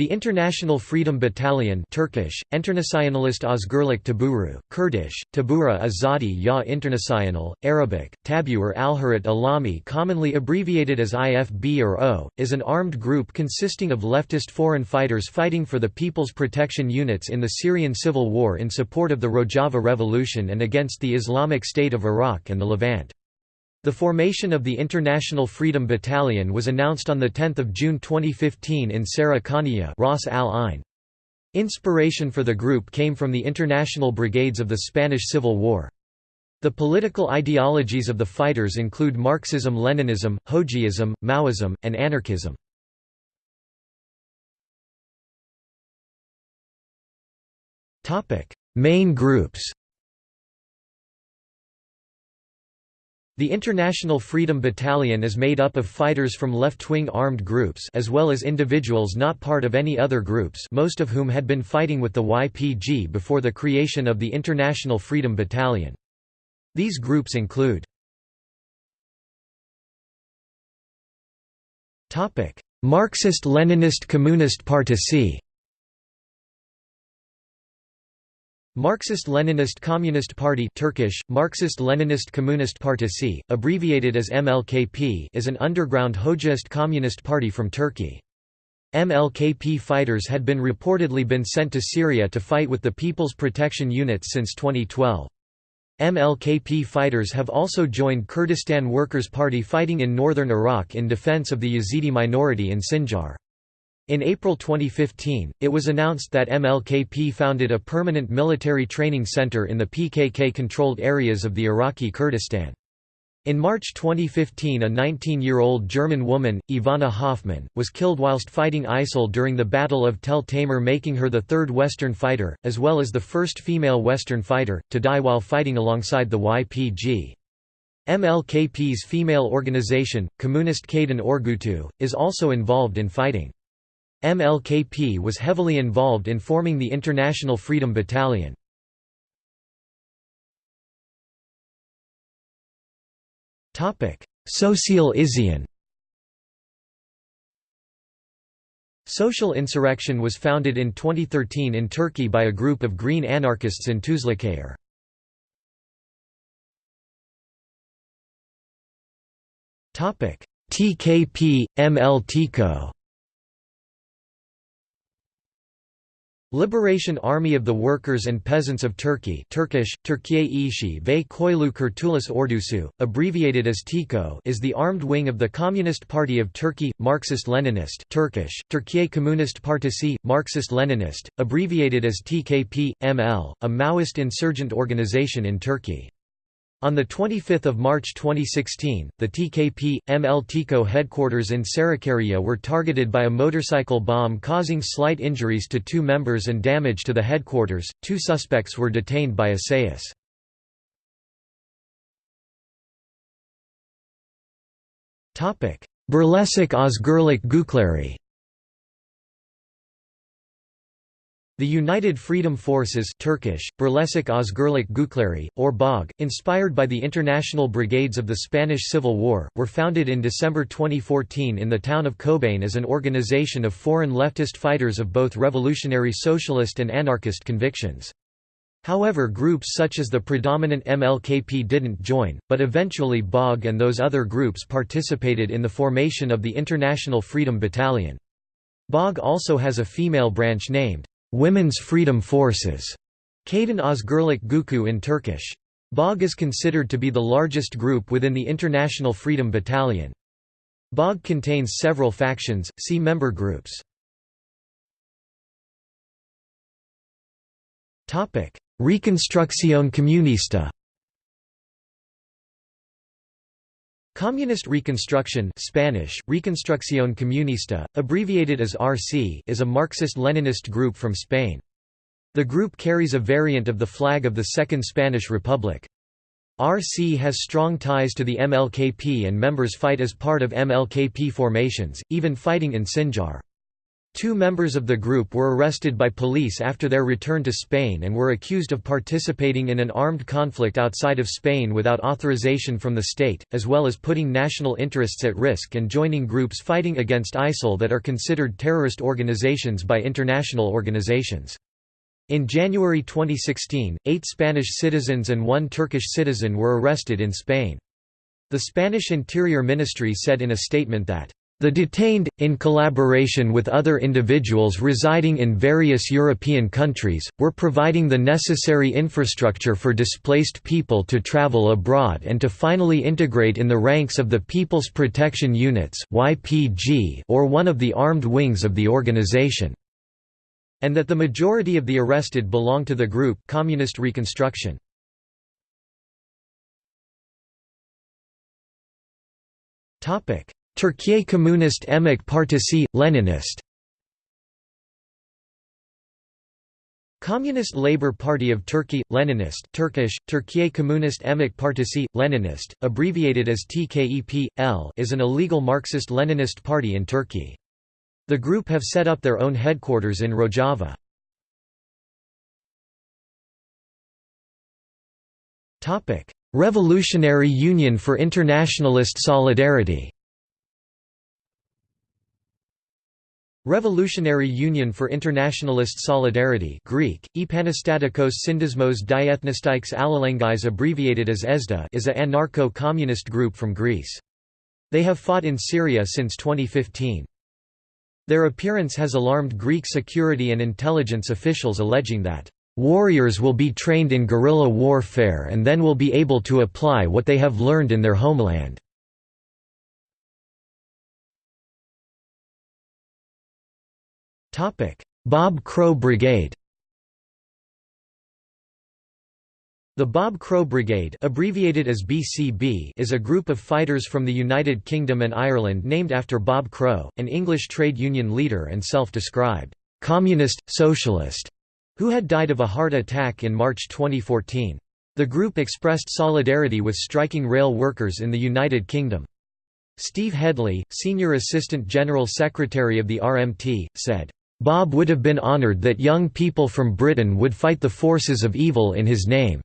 The International Freedom Battalion Turkish, Internationalist Özgürlük Taburu, Kurdish, Tabura Azadi Ya International, Arabic, Tabur al-Harat Alami commonly abbreviated as IFB or O, is an armed group consisting of leftist foreign fighters fighting for the People's Protection Units in the Syrian civil war in support of the Rojava Revolution and against the Islamic State of Iraq and the Levant. The formation of the International Freedom Battalion was announced on 10 June 2015 in Sarah Ras al Ain. Inspiration for the group came from the international brigades of the Spanish Civil War. The political ideologies of the fighters include Marxism-Leninism, Hoxhaism, Maoism, and anarchism. Main groups The International Freedom Battalion is made up of fighters from left-wing armed groups as well as individuals not part of any other groups most of whom had been fighting with the YPG before the creation of the International Freedom Battalion. These groups include Marxist-Leninist Communist Parti Marxist-Leninist Communist Party Turkish, Marxist-Leninist Komünist Partisi, abbreviated as MLKP is an underground Hoxhaist communist party from Turkey. MLKP fighters had been reportedly been sent to Syria to fight with the People's Protection Units since 2012. MLKP fighters have also joined Kurdistan Workers' Party fighting in northern Iraq in defense of the Yazidi minority in Sinjar. In April 2015, it was announced that MLKP founded a permanent military training center in the PKK-controlled areas of the Iraqi Kurdistan. In March 2015 a 19-year-old German woman, Ivana Hoffmann, was killed whilst fighting ISIL during the Battle of Tel Tamer making her the third Western fighter, as well as the first female Western fighter, to die while fighting alongside the YPG. MLKP's female organization, Communist Kadın Örgütü, is also involved in fighting. MLKP was heavily involved in forming the International Freedom Battalion. Social Isyan Social Insurrection was founded in 2013 in Turkey by a group of green anarchists in Tuzluçayır. TKP, MLTIKO Liberation Army of the Workers and Peasants of Turkey Turkish, Türkiye ve Köylü Kurtuluş Ordusu, abbreviated as TİKO is the armed wing of the Communist Party of Turkey, Marxist-Leninist Turkish, Türkiye Komünist Partisi, Marxist-Leninist, abbreviated as TKP, ML, a Maoist insurgent organization in Turkey. On 25 March 2016, the TKP, ML TIKO headquarters in Sakarya were targeted by a motorcycle bomb causing slight injuries to two members and damage to the headquarters. Two suspects were detained by Asayish. Birleşik Özgürlük Güçleri The United Freedom Forces Turkish, Birleşik Özgürlük Güçleri, or BOG, inspired by the international brigades of the Spanish Civil War, were founded in December 2014 in the town of Kobane as an organization of foreign leftist fighters of both revolutionary socialist and anarchist convictions. However groups such as the predominant MLKP didn't join, but eventually BOG and those other groups participated in the formation of the International Freedom Battalion. BOG also has a female branch named Women's Freedom Forces, Kadın Özgürlük Gücü in Turkish. BOG is considered to be the largest group within the International Freedom Battalion. BOG contains several factions, see member groups. Reconstrucción Comunista Communist Reconstruction Spanish, Reconstrucción Comunista, abbreviated as RC is a Marxist-Leninist group from Spain. The group carries a variant of the flag of the Second Spanish Republic. RC has strong ties to the MLKP and members fight as part of MLKP formations, even fighting in Sinjar. Two members of the group were arrested by police after their return to Spain and were accused of participating in an armed conflict outside of Spain without authorization from the state, as well as putting national interests at risk and joining groups fighting against ISIL that are considered terrorist organizations by international organizations. In January 2016, eight Spanish citizens and one Turkish citizen were arrested in Spain. The Spanish Interior Ministry said in a statement that the detained, in collaboration with other individuals residing in various European countries, were providing the necessary infrastructure for displaced people to travel abroad and to finally integrate in the ranks of the People's Protection Units or one of the armed wings of the organization and that the majority of the arrested belong to the group Communist Reconstruction. Topic: Türkiye Komünist Emek Partisi, Leninist Communist Labour Party of Turkey, Leninist Turkish, Türkiye Komünist Emek Partisi, Leninist, abbreviated as TKEP, L is an illegal Marxist-Leninist party in Turkey. The group have set up their own headquarters in Rojava. Revolutionary Union for Internationalist Solidarity Revolutionary Union for Internationalist Solidarity Greek, Epanastatikos Syndesmos Diethnistikes Allelengais abbreviated as ESDA is a anarcho-communist group from Greece. They have fought in Syria since 2015. Their appearance has alarmed Greek security and intelligence officials alleging that, "...warriors will be trained in guerrilla warfare and then will be able to apply what they have learned in their homeland." Bob Crow Brigade The Bob Crow Brigade abbreviated as BCB is a group of fighters from the United Kingdom and Ireland named after Bob Crow, an English trade union leader and self-described «communist, socialist» who had died of a heart attack in March 2014. The group expressed solidarity with striking rail workers in the United Kingdom. Steve Hedley, Senior Assistant General Secretary of the RMT, said, Bob would have been honored that young people from Britain would fight the forces of evil in his name.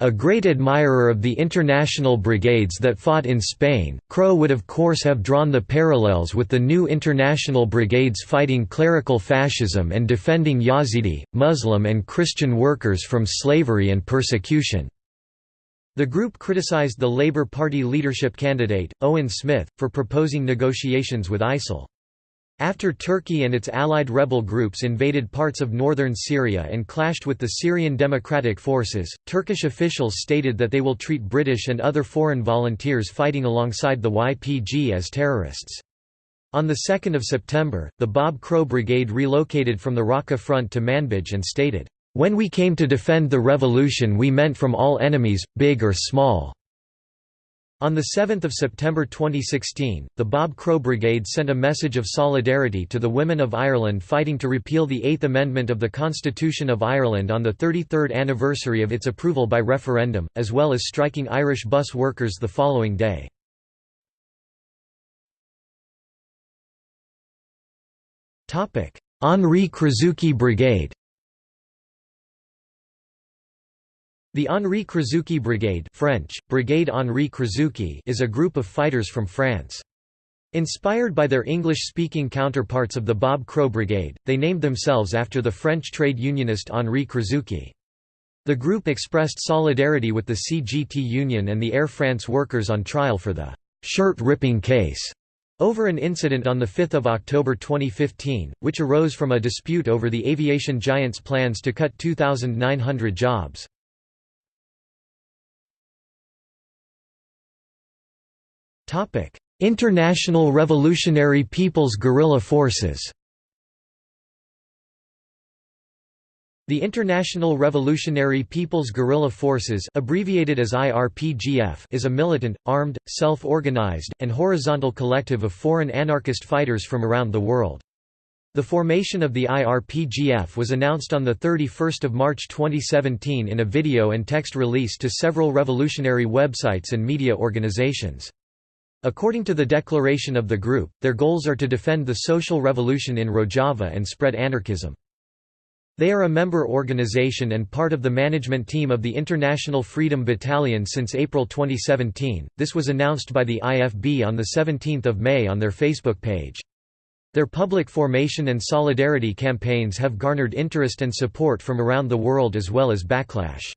A great admirer of the international brigades that fought in Spain, Crow would of course have drawn the parallels with the new international brigades fighting clerical fascism and defending Yazidi, Muslim and Christian workers from slavery and persecution. The group criticized the Labour Party leadership candidate, Owen Smith, for proposing negotiations with ISIL. After Turkey and its allied rebel groups invaded parts of northern Syria and clashed with the Syrian Democratic Forces, Turkish officials stated that they will treat British and other foreign volunteers fighting alongside the YPG as terrorists. On 2 September, the Bob Crow Brigade relocated from the Raqqa front to Manbij and stated, "...when we came to defend the revolution we meant from all enemies, big or small." On 7 September 2016, the Bob Crow Brigade sent a message of solidarity to the women of Ireland fighting to repeal the Eighth Amendment of the Constitution of Ireland on the 33rd anniversary of its approval by referendum, as well as striking Irish bus workers the following day. Henri Krasucki Brigade The Henri Krasucki Brigade French, Brigade Henri Krasucki is a group of fighters from France. Inspired by their English-speaking counterparts of the Bob Crow Brigade, they named themselves after the French trade unionist Henri Krasucki. The group expressed solidarity with the CGT Union and the Air France workers on trial for the «shirt-ripping case» over an incident on 5 October 2015, which arose from a dispute over the aviation giant's plans to cut 2,900 jobs. International Revolutionary People's Guerrilla Forces The International Revolutionary People's Guerrilla Forces abbreviated as IRPGF is a militant, armed, self-organized, and horizontal collective of foreign anarchist fighters from around the world. The formation of the IRPGF was announced on 31 March 2017 in a video and text release to several revolutionary websites and media organizations. According to the declaration of the group, their goals are to defend the social revolution in Rojava and spread anarchism. They are a member organization and part of the management team of the International Freedom Battalion since April 2017. This was announced by the IFB on the 17th of May on their Facebook page. Their public formation and solidarity campaigns have garnered interest and support from around the world as well as backlash.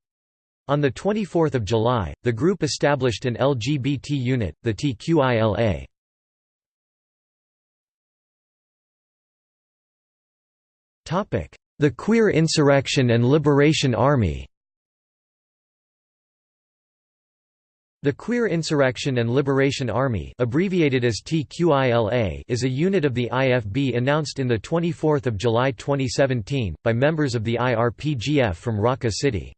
On 24 July, the group established an LGBT unit, the TQILA. The Queer Insurrection and Liberation Army The Queer Insurrection and Liberation Army abbreviated as TQILA is a unit of the IFB announced in 24 July 2017, by members of the IRPGF from Raqqa City.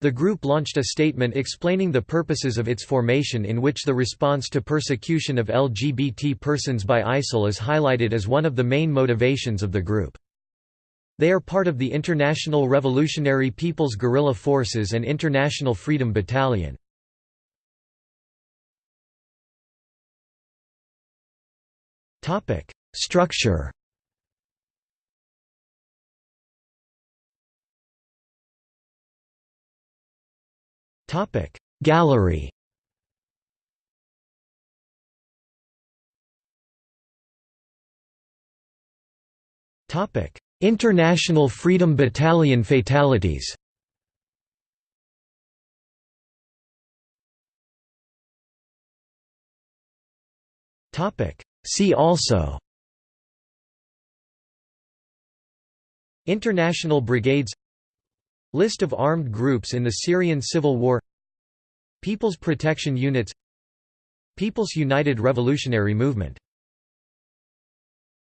The group launched a statement explaining the purposes of its formation in which the response to persecution of LGBT persons by ISIL is highlighted as one of the main motivations of the group. They are part of the International Revolutionary People's Guerrilla Forces and International Freedom Battalion. Structure Topic. Gallery. Topic. International Freedom Battalion fatalities. See also. International Brigades List of armed groups in the Syrian Civil War People's Protection Units People's United Revolutionary Movement